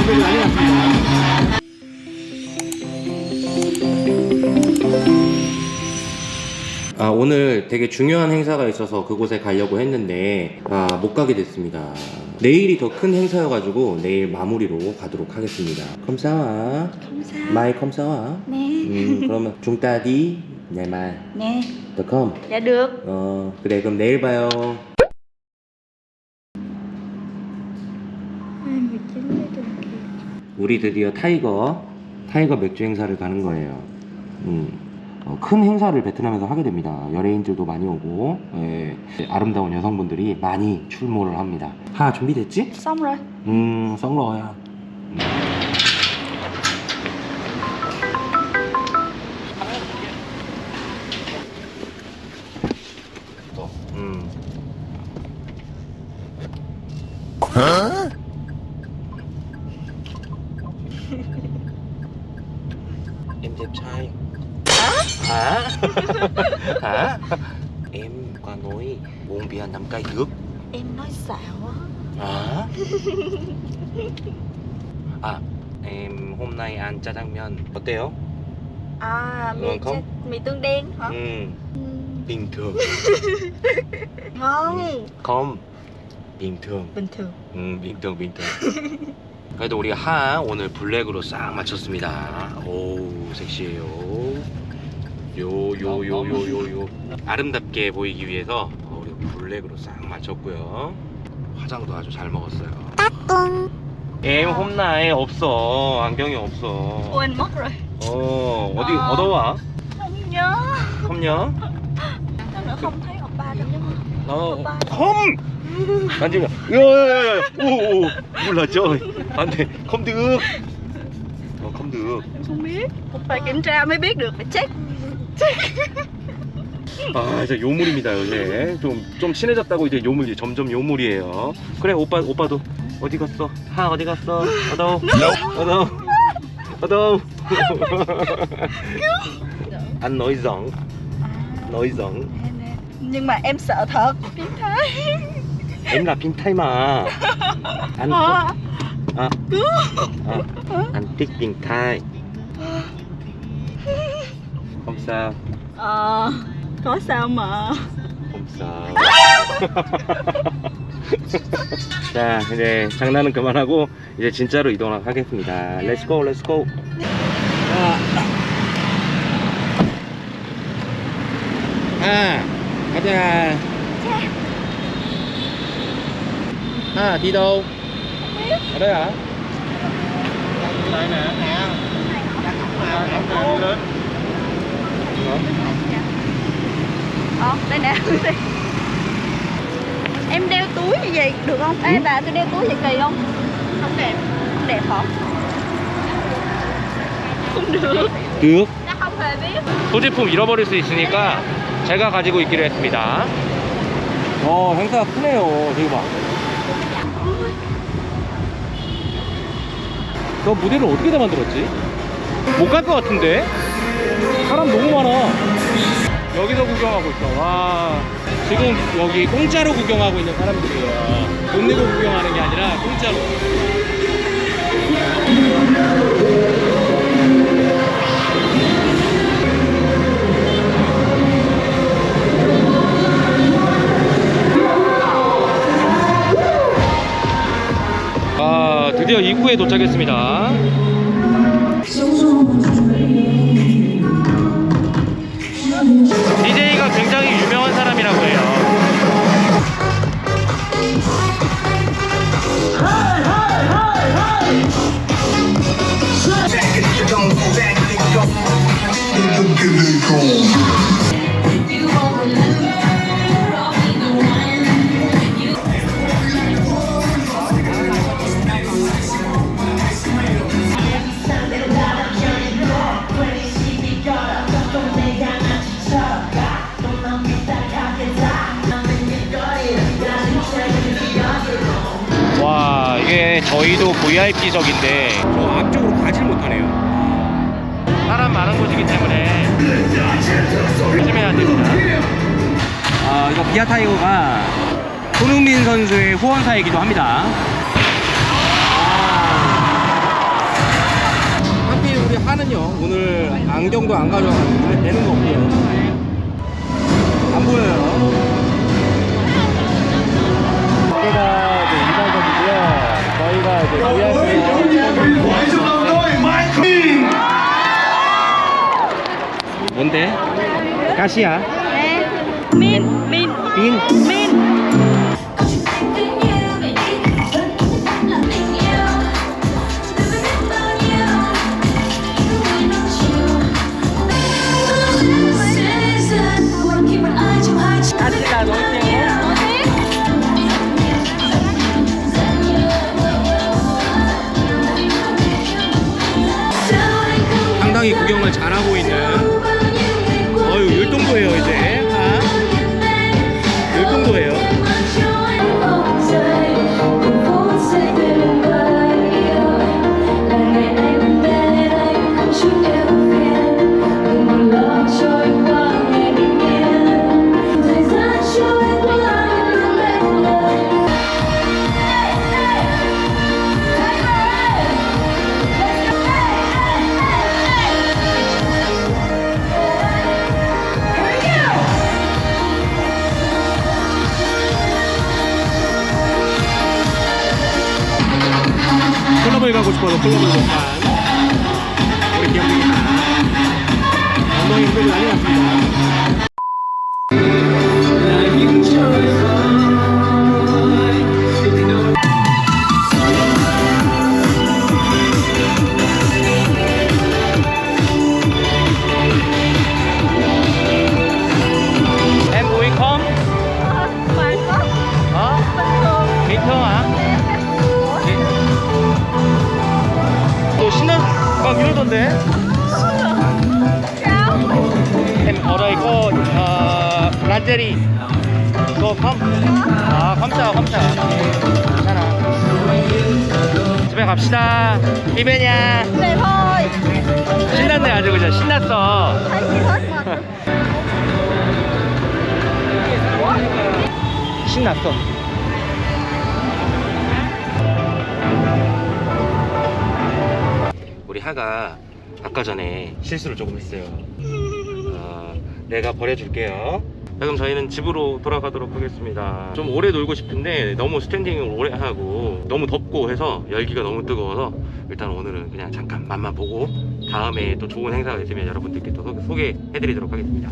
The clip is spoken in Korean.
스펙이 난리 났습니다. 아, 오늘 되게 중요한 행사가 있어서 그곳에 가려고 했는데 아, 못 가게 됐습니다. 내일이 더 큰 행사여가지고 내일 마무리로 가도록 하겠습니다. 컴사와 감사. 마이 컴사와 네. 음, 그러면 중따디 내말 Nè, 닷컴 dạ được. 어 그래 그럼 내일 봐요 우리 드디어 타이거 타이거 맥주 행사를 가는 거예요 음, 어, 큰 행사를 베트남에서 하게 됩니다 연예인들도 많이 오고 예, 아름다운 여성분들이 많이 출몰을 합니다 하 준비됐지? Rồi. 음 썩러야 음. em đẹp trai hả hả em có nói buồn bia năm cây nước Em nói xạo á. hả à em hôm nay ăn 짜장면 어때요? À, mì, Ngon không? chả- mì tương đen hả? 음 Ừ. bình thường Ngon. không bình thường Bình thường. 음 빙등 빙등 그래도 우리 하 오늘 블랙으로 싹 맞췄습니다. 오 섹시해요. 요요요요 요요 아름답게 보이기 위해서 어, 우리 블랙으로 싹 맞췄고요. 화장도 아주 잘 먹었어요. em hôm nay 없어. 안경이 없어. mất rồi. 어 어디 아. 얻어와? Không nhớ. không nhớ không thấy oppa đâu. 어, 컴! 만지면 야야야야 오오 저 안돼 컴득 어 컴득 không biết. Phải kiểm tra mới biết được. Phải check. 아 이제 요물입니다 요새 좀 좀 친해졌다고 이제 요물 이제 점점 요물이에요 그래 오빠 오빠도 어디 갔어 하 어디 갔어 어더 anh nói giọng nói giọng Nhưng mà em sợ thật. Biến thái. Anh Ờ. à, à, anh thích biến thái không sao Ờ. Có sao mà. không sao 자 이제 장난은 그만하고 이제 진짜로 이동을 하겠습니다 Let's go Let's go à 가자 à đi đâu ở đây hả đây nè nè lớn Ờ, đây nè. em đeo túi như vậy được không? Ê bà tôi đeo túi vậy kỳ không? Không đẹp. Không đẹp hả? Không được. được. 소지품 잃어버릴 수 있으니까 제가 가지고 있기로 했습니다. 어, 행사가 크네요. 저기 봐. 저 무대를 어떻게 다 만들었지? 못 갈 것 같은데? 사람 너무 많아. 여기서 구경하고 있어. 와. 지금 여기 공짜로 구경하고 있는 사람들이에요. 돈 내고 구경하는 게 아니라 공짜로. 드디어 입구에 도착했습니다. DJ 와, 이게 저희도 VIP석인데 저 앞쪽으로 가질 못하네요. 사람 많은 곳이기 때문에 조심해야 됩니다. 아, 이거 기아 타이거가 손흥민 선수의 후원사이기도 합니다. 아, 우리 하는요 오늘 안경도 안 가져와가지고 되는 거 없고요 안 보여요 가시야 Nè Min Min 빈 Min 클럽을 가고 싶어서 클럽을 못간 우리 기억입니다 엉덩이 흔들고 난리 났습니다 막 이러던데? Em ở đây có uh, 라제리. 그거 컴? 아 감사 감사 괜찮아. 집에 갑시다. 이베냐 Về thôi 신났네 아주 그냥 신났어. 신났어 하가 아까 전에 실수를 조금 했어요. 어, 내가 버려줄게요. 자, 그럼 저희는 집으로 돌아가도록 하겠습니다. 좀 오래 놀고 싶은데 너무 스탠딩을 오래 하고 너무 덥고 해서 열기가 너무 뜨거워서 일단 오늘은 그냥 잠깐 맛만 보고 다음에 또 좋은 행사가 있으면 여러분들께 또 소- 소개해드리도록 하겠습니다